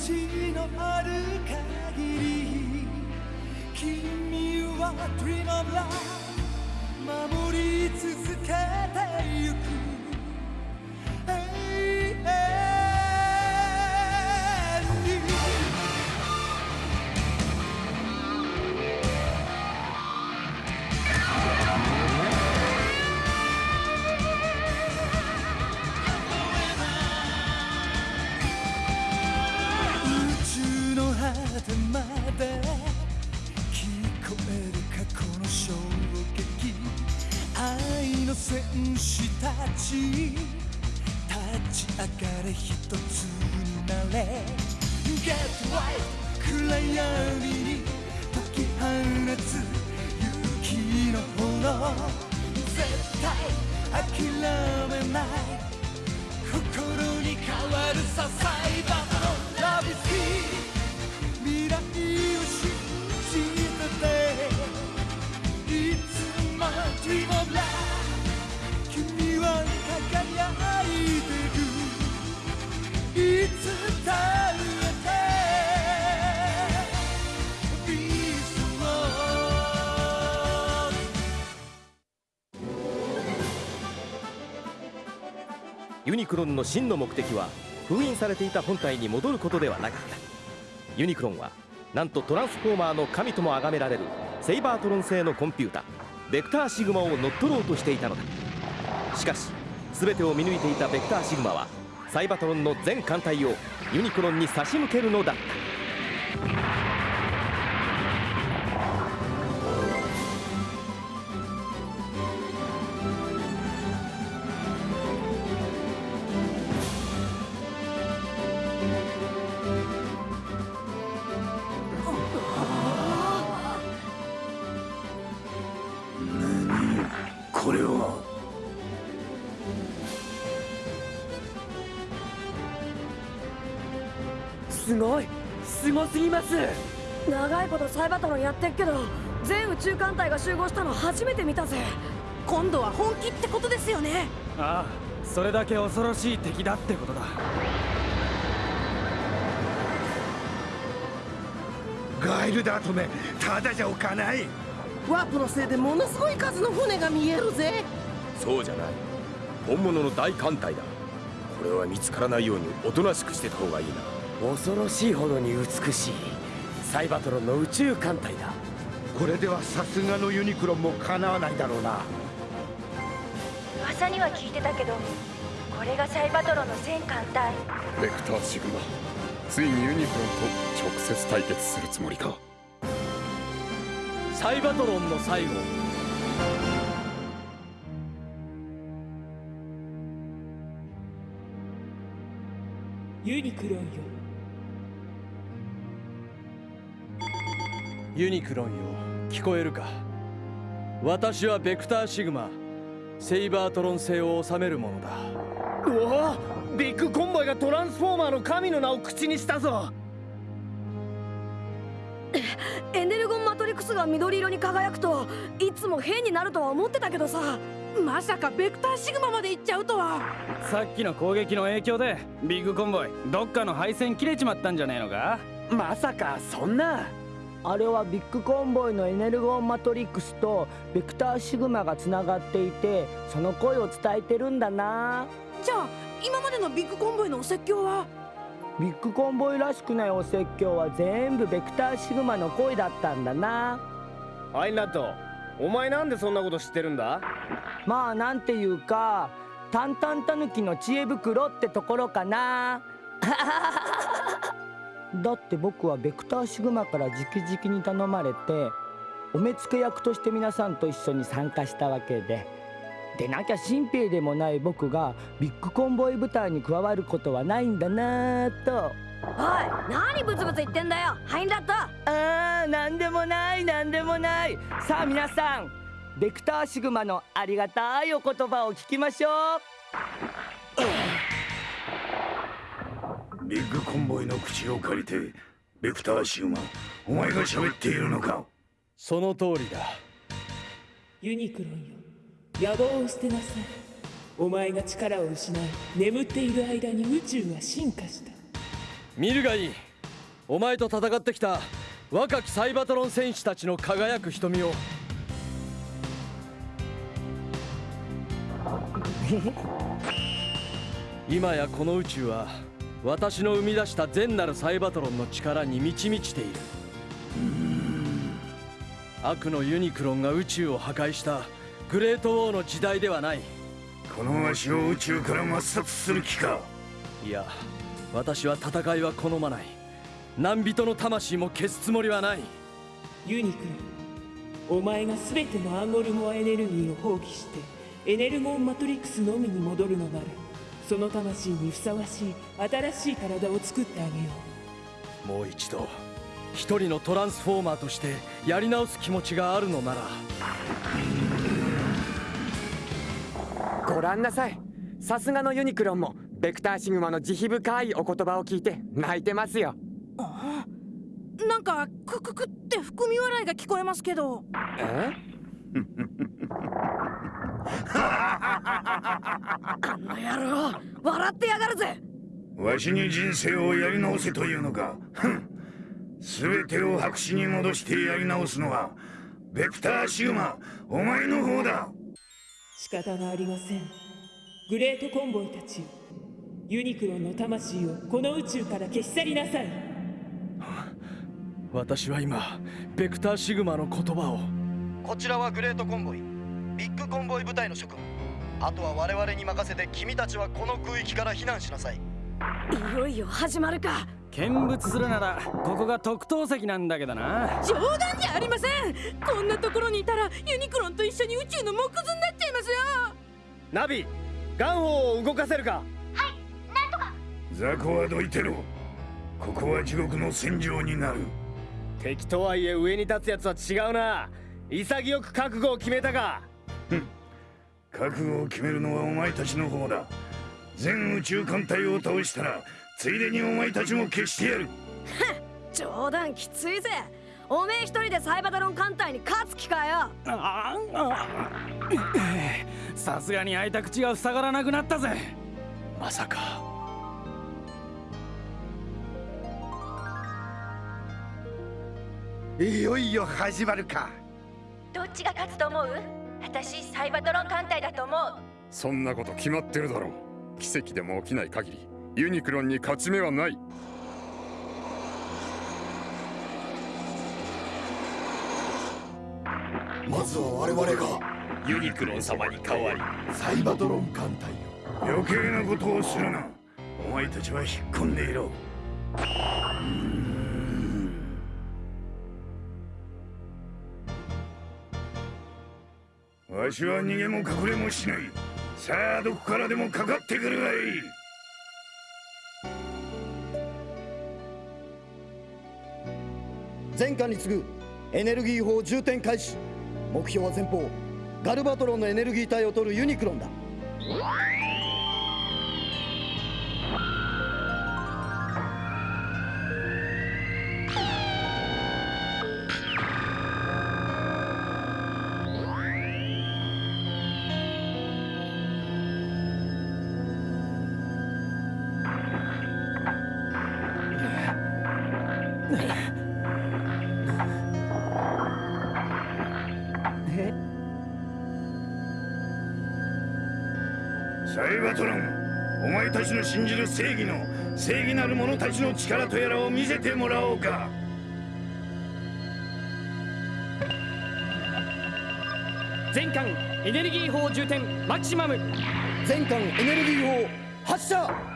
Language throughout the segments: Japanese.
地のある限り君は Dream of Love 守り続けてゆく。てまで聞こえる過去の衝撃愛の戦士たち。立ち上がれ一つになれ。Get right 暗闇に解き放つ勇気の炎。絶対諦めない。心に変わるさサイバーのラブス Dream of Love 君は輝いてるいつだってビーストユニクロンの真の目的は封印されていた本体に戻ることではなかった。ユニクロンはなんとトランスフォーマーの神とも崇められるセイバートロン製のコンピュータベクターシグマを乗っ取ろうとしていたのだ。しかし全てを見抜いていたベクターシグマはサイバトロンの全艦隊をユニクロンに差し向けるのだった。これはすごい。すごすぎます。長いことサイバトロンやってっけど全宇宙艦隊が集合したの初めて見たぜ。今度は本気ってことですよね。ああそれだけ恐ろしい敵だってことだ。ガイルダートめただじゃおかないワープのせいでものすごい数の船が見えるぜ。そうじゃない。本物の大艦隊だ。これは見つからないようにおとなしくしてた方がいいな。恐ろしいほどに美しい。サイバトロンの宇宙艦隊だ。これではさすがのユニクロンもかなわないだろうな。噂には聞いてたけどこれがサイバトロンの全艦隊。ベクターシグマついにユニクロンと直接対決するつもりかサイバトロンの最後。ユニクロンよ。ユニクロンよ。聞こえるか？私はベクターシグマセイバートロン星を治めるものだ。うわ！ビッグコンボイがトランスフォーマーの神の名を口にしたぞ。エネルゴンスが緑色に輝くといつも変になるとは思ってたけどさ。まさかベクターシグマまで行っちゃうとは。さっきの攻撃の影響でビッグコンボイどっかの配線切れちまったんじゃねえのか？まさかそんな。あれはビッグコンボイのエネルゴンマトリックスとベクターシグマがつながっていてその声を伝えてるんだな。じゃあ今までのビッグコンボイのお説教は？ビッグコンボイらしくないお説教は全部ベクターシグマの声だったんだな。アインラッドお前なんでそんなこと知ってるんだ？まあなんていうかタンタンタヌキの知恵袋ってところかな。だって僕はベクターシグマから直々に頼まれてお目付け役として皆さんと一緒に参加したわけででなきゃ新兵でもない僕がビッグコンボイ部隊に加わることはないんだなぁと。おい何ブツブツ言ってんだよ。ハインラット。あーなんでもないなんでもない。さあ皆さんベクターシグマのありがたいお言葉を聞きましょう。ビッグコンボイの口を借りてベクターシグマお前が喋っているのか。その通りだ。ユニクロンよ野望を捨てなさい。お前が力を失い眠っている間に宇宙は進化した。見るがいい。お前と戦ってきた若きサイバトロン戦士たちの輝く瞳を。今やこの宇宙は私の生み出した善なるサイバトロンの力に満ち満ちている。悪のユニクロンが宇宙を破壊した。グレートウォーの時代ではない。このわしを宇宙から抹殺する気か。いや私は戦いは好まない。何人の魂も消すつもりはない。ユニクロお前が全てのアンゴルモアエネルギーを放棄してエネルゴンマトリックスのみに戻るのならその魂にふさわしい新しい体を作ってあげよう。もう一度一人のトランスフォーマーとしてやり直す気持ちがあるのならご覧なさい。さすがのユニクロンもベクターシグマの慈悲深いお言葉を聞いて泣いてますよ。あなんかクククって含み笑いが聞こえますけど。え？あの野郎笑ってやがるぜ。わしに人生をやり直せというのか。全てを白紙に戻してやり直すのはベクターシグマお前の方だ仕方がありません。グレートコンボイたちユニクロンの魂をこの宇宙から消し去りなさい。私は今ベクターシグマの言葉を。こちらはグレートコンボイ。ビッグコンボイ部隊の諸君あとは我々に任せて君たちはこの空域から避難しなさい。いよいよ始まるか。見物するならここが特等席なんだけどな。冗談じゃありません。こんなところにいたらユニクロンと一緒に宇宙の藻屑になっちゃいますよ。ナビ、ガンホーを動かせるか。はいなんとか。ザコはどいてろここは地獄の戦場になる。敵とはいえ上に立つやつは違うな。潔く覚悟を決めたか。覚悟を決めるのはお前たちの方だ。全宇宙艦隊を倒したらついでにお前たちも消してやる。冗談きついぜおめえ一人でサイバタロン艦隊に勝つ気かよ？さすがに開いた口が塞がらなくなったぜ。まさか。いよいよ始まるか。どっちが勝つと思う？私サイバトロン艦隊だと思う。そんなこと決まってるだろう。奇跡でも起きない限りユニクロンに勝ち目はないまずは我々がユニクロン様に代わりサイバトロン艦隊を。余計なことをするな。お前たちは引っ込んでいろ。わしは逃げも隠れもしない。さあどこからでもかかってくるがいい。前回に次ぐエネルギー砲重点開始目標は前方ガルバトロンのエネルギー体を取るユニクロンだ。サイバトロンお前たちの信じる正義の正義なる者たちの力とやらを見せてもらおうか。全艦エネルギー砲重点マキシマム。全艦エネルギー砲発射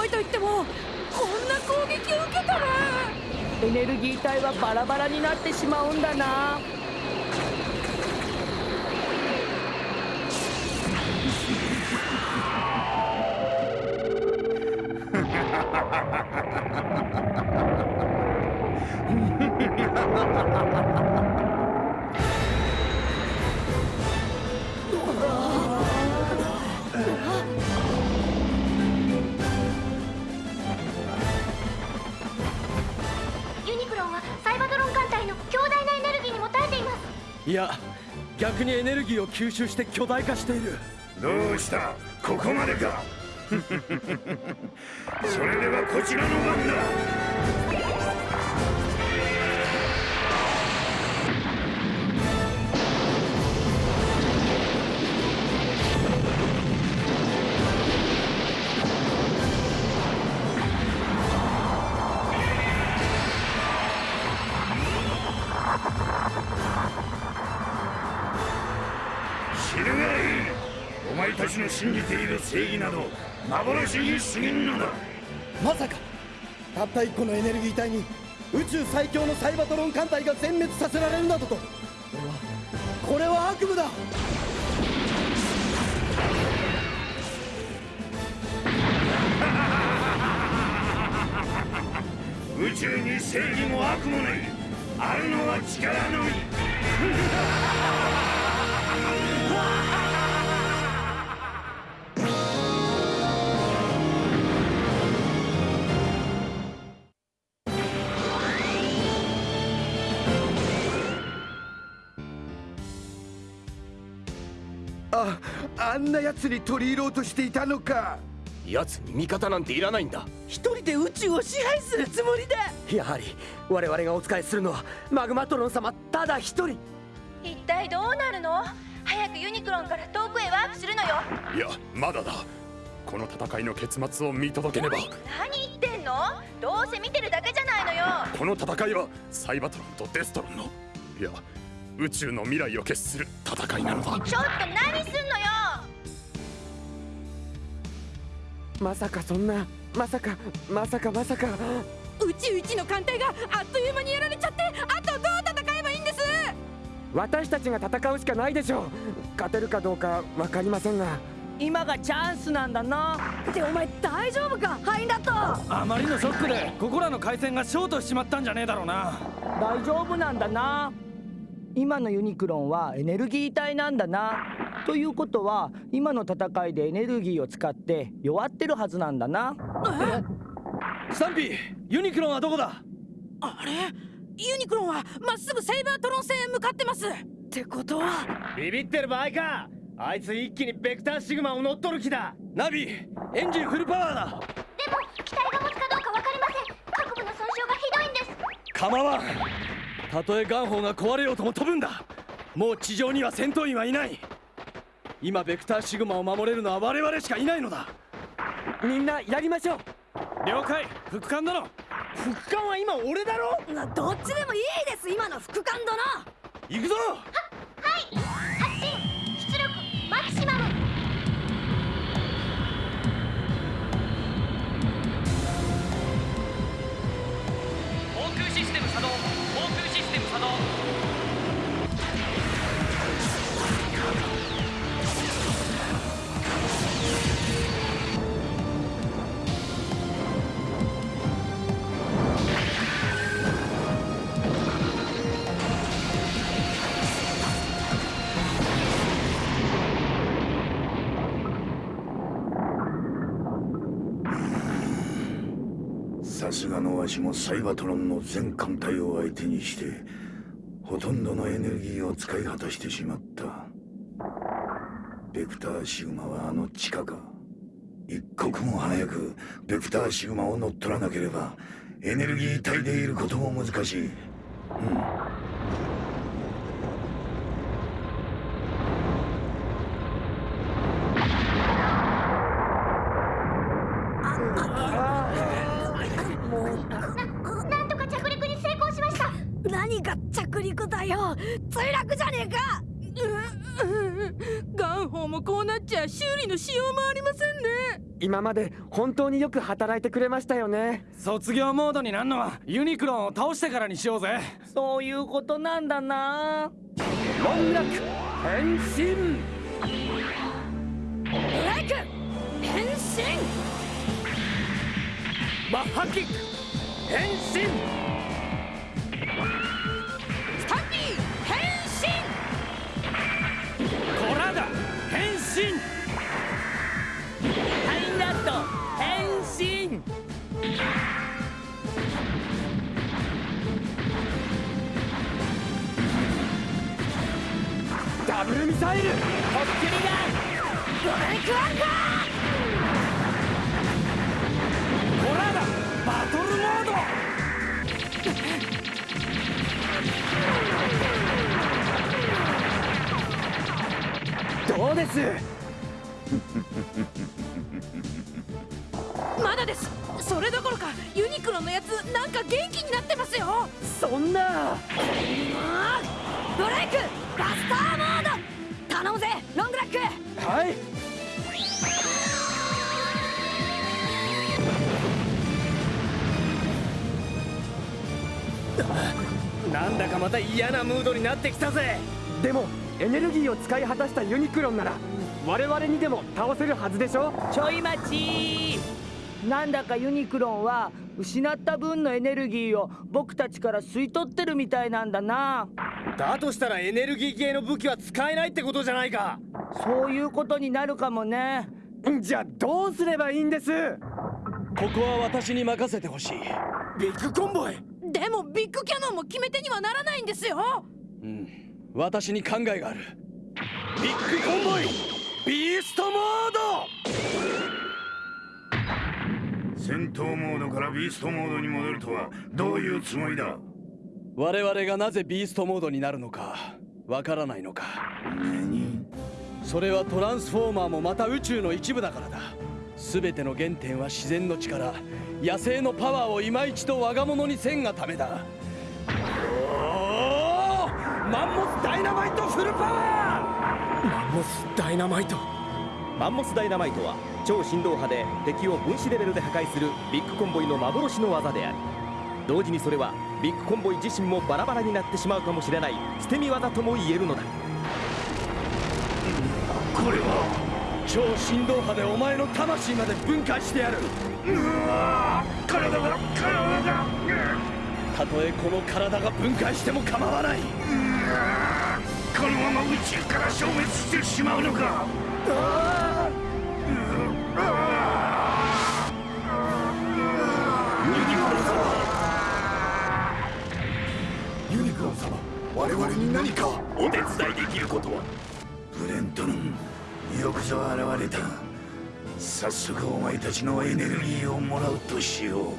ごといってもこんな攻撃を受けたらエネルギー体はバラバラになってしまうんだな。ハハハハいや逆にエネルギーを吸収して巨大化している。どうした？ここまでか？それではこちらの番だ。幻に過ぎんのだまさかたった一個のエネルギー体に宇宙最強のサイバトロン艦隊が全滅させられるなどと。これはこれは悪夢だ。宇宙に正義も悪もない。あるのは力のみ。あんな奴に取り入ろうとしていたのか。奴に味方なんていらないんだ。一人で宇宙を支配するつもりだやはり我々がお仕えするのはマグマトロン様ただ一人。一体どうなるの？早くユニクロンから遠くへワープするのよ。いやまだだ。この戦いの結末を見届けねば。何言ってんの？どうせ見てるだけじゃないのよ。この戦いはサイバトロンとデストロンのいや宇宙の未来を決する戦いなのだ。ちょっと何すんのよまさかそんなまさかまさかまさか。宇宙一の艦隊があっという間にやられちゃってあとどう戦えばいいんです？私たちが戦うしかないでしょう。勝てるかどうか分かりませんが。今がチャンスなんだな。ってお前大丈夫か？ハインダット。あまりのショックでここらの回線がショートしちまったんじゃねえだろうな。大丈夫なんだな。今のユニクロンはエネルギー体なんだなということは今の戦いでエネルギーを使って弱ってるはずなんだな。スタンピーユニクロンはどこだ？あれ？ユニクロンはまっすぐセイバートロン星へ向かってます。ってことは？ビビってる場合か。あいつ一気にベクターシグマを乗っ取る気だ。ナビエンジンフルパワーだ。でも機体が持つかどうか分かりません。各部の損傷がひどいんです。構わん。たとえガンホーが壊れようとも飛ぶんだ。もう地上には戦闘員はいない今ベクターシグマを守れるのは我々しかいないのだ。みんなやりましょう。了解。副官殿。副官は今俺だろ？などっちでもいいです。今の副官殿。行くぞ！はいさすがのわしもサイバトロンの全艦隊を相手にしてほとんどのエネルギーを使い果たしてしまった。ベクターシグマはあの地下か。一刻も早くベクターシグマを乗っ取らなければエネルギー体でいることも難しい。うんなんとか着陸に成功しました何が着陸だよ墜落じゃねえかガンホーもこうなっちゃ修理のしようもありませんね。今まで本当によく働いてくれましたよね。卒業モードになんのはユニクロンを倒してからにしようぜ。そういうことなんだな。論楽変身。ブレイク変身。マッハキック変身ルミサイル。ホッキュリガンドレイクアンカホラーだ。バトルモード。どうです？まだです。それどころかユニクロのやつなんか元気になってますよ。そんなブレイクバスターモード頼むぜロングラック。はい。なんだかまた嫌なムードになってきたぜ。でもエネルギーを使い果たしたユニクロンなら我々にでも倒せるはずでしょ？ちょい待ち。なんだかユニクロンは失った分のエネルギーを僕たちから吸い取ってるみたいなんだなだとしたらエネルギー系の武器は使えないってことじゃないか。そういうことになるかもね。じゃあどうすればいいんです？ここは私に任せてほしい。ビッグコンボイでもビッグキャノンも決め手にはならないんですよ。うん。私に考えがある。ビッグコンボイ。ビーストモード。戦闘モードからビーストモードに戻るとはどういうつもりだ？我々がなぜビーストモードになるのかわからないのか。何？それはトランスフォーマーもまた宇宙の一部だからだ。全ての原点は自然の力野生のパワーを今一度我が物にせんがためだ。おー！マンモスダイナマイトフルパワー！マンモスダイナマイト？マンモスダイナマイトは超振動波で敵を分子レベルで破壊するビッグコンボイの幻の技である。同時にそれはビッグコンボイ自身もバラバラになってしまうかもしれない捨て身技とも言えるのだ。これは超振動波でお前の魂まで分解してやる。うわ体が体が。たとえこの体が分解しても構わない。このまま宇宙から消滅してしまうのか。ユ我々に何かお手伝いできることは？ブレントンよくぞ現れた。早速お前たちのエネルギーをもらうとしよう。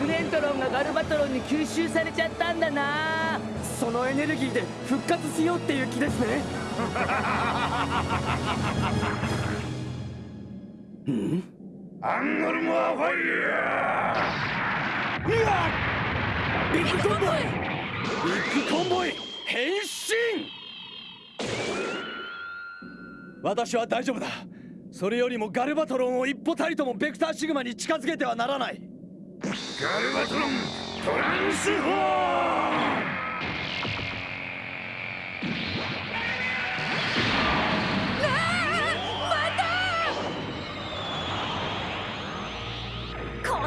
グレントロンがガルバトロンに吸収されちゃったんだな。そのエネルギーで復活しようっていう気ですね。うん？アンゴルモアファイヤーうわビッグコンボイ。ビッグコンボイ。変身。私は大丈夫だ。それよりもガルバトロンを一歩たりともベクターシグマに近づけてはならない。ガルバトロントランスフォー。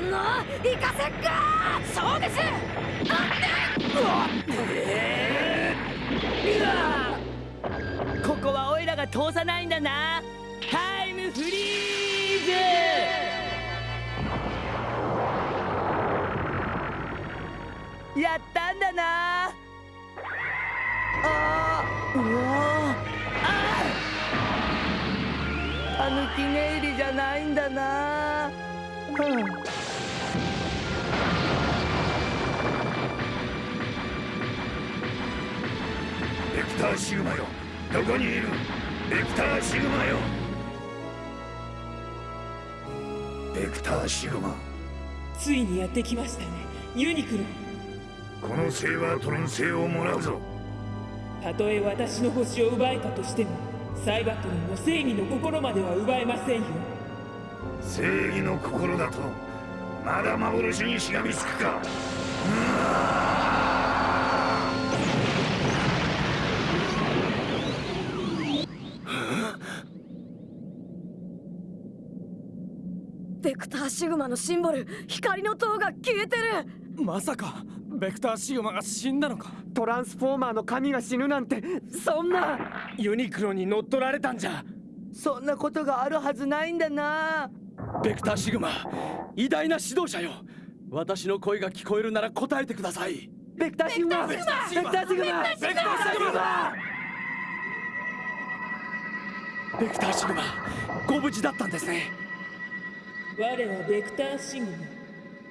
んな行かせっかそうですここはオイラが通さないんだな。タイムフリーズ。やったんだな。あーうわ。あたぬき寝入りじゃないんだな。うん。ーシグマよ。どこにいる？ベクターシグマよ。ベクターシグマ。ついにやってきましたね。ユニクロ。このセイバートロン星をもらうぞ。たとえ私の星を奪えたとしてもサイバトロンの正義の心までは奪えませんよ。正義の心だとまだ幻にしがみつくか。ベクターシグマのシンボル光の塔が消えてる。まさかベクターシグマが死んだのか。トランスフォーマーの神が死ぬなんてそんな。ユニクロに乗っ取られたんじゃ。そんなことがあるはずないんだな。ベクターシグマ偉大な指導者よ。私の声が聞こえるなら答えてください。ベクターシグマ。ベクターシグマ。ベクターシグマ。ベクターシグマ。ベクターシグマ。ご無事だったんですね我はベクターシグマ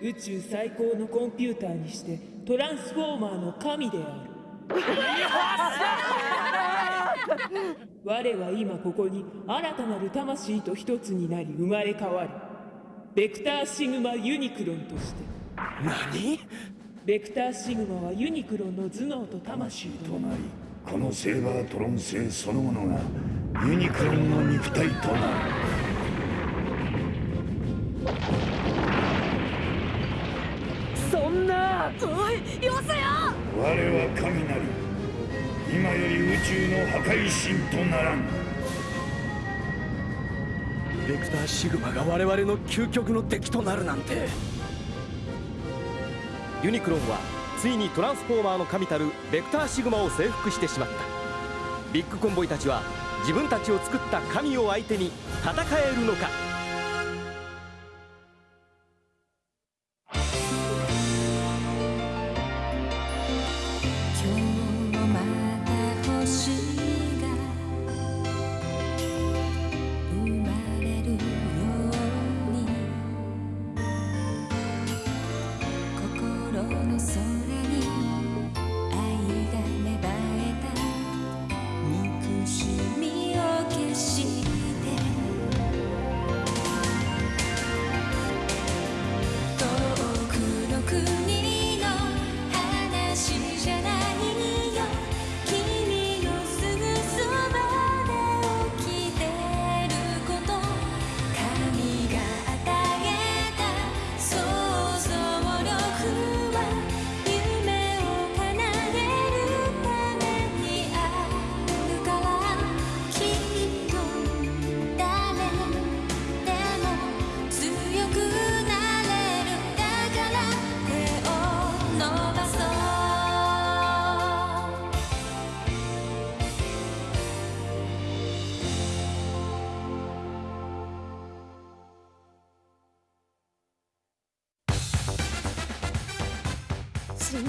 宇宙最高のコンピューターにしてトランスフォーマーの神である。我は今ここに新たなる魂と一つになり生まれ変わる。ベクターシグマユニクロンとして。何？ベクターシグマはユニクロンの頭。脳と魂となりこのセーバートロン星そのものがユニクロンの肉体となるおいよせよ我は神なり今より宇宙の破壊神とならん。ベクターシグマが我々の究極の敵となるなんて。ユニクロンはついにトランスフォーマーの神たるベクターシグマを征服してしまった。ビッグコンボイたちは自分たちを作った神を相手に戦えるのか。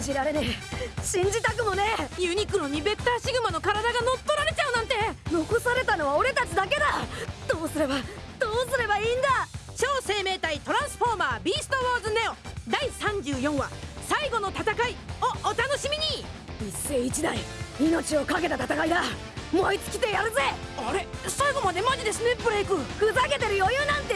じられねえ。信じたくもねえ。ユニクロにベクターシグマの体が乗っ取られちゃうなんて。残されたのは俺たちだけだ。どうすればどうすればいいんだ。超生命体トランスフォーマービーストウォーズネオ。第34話最後の戦いをお楽しみに。一世一代命を懸けた戦いだ。燃え尽きてやるぜ。あれ最後までマジですねブレイク。ふざけてる余裕なんて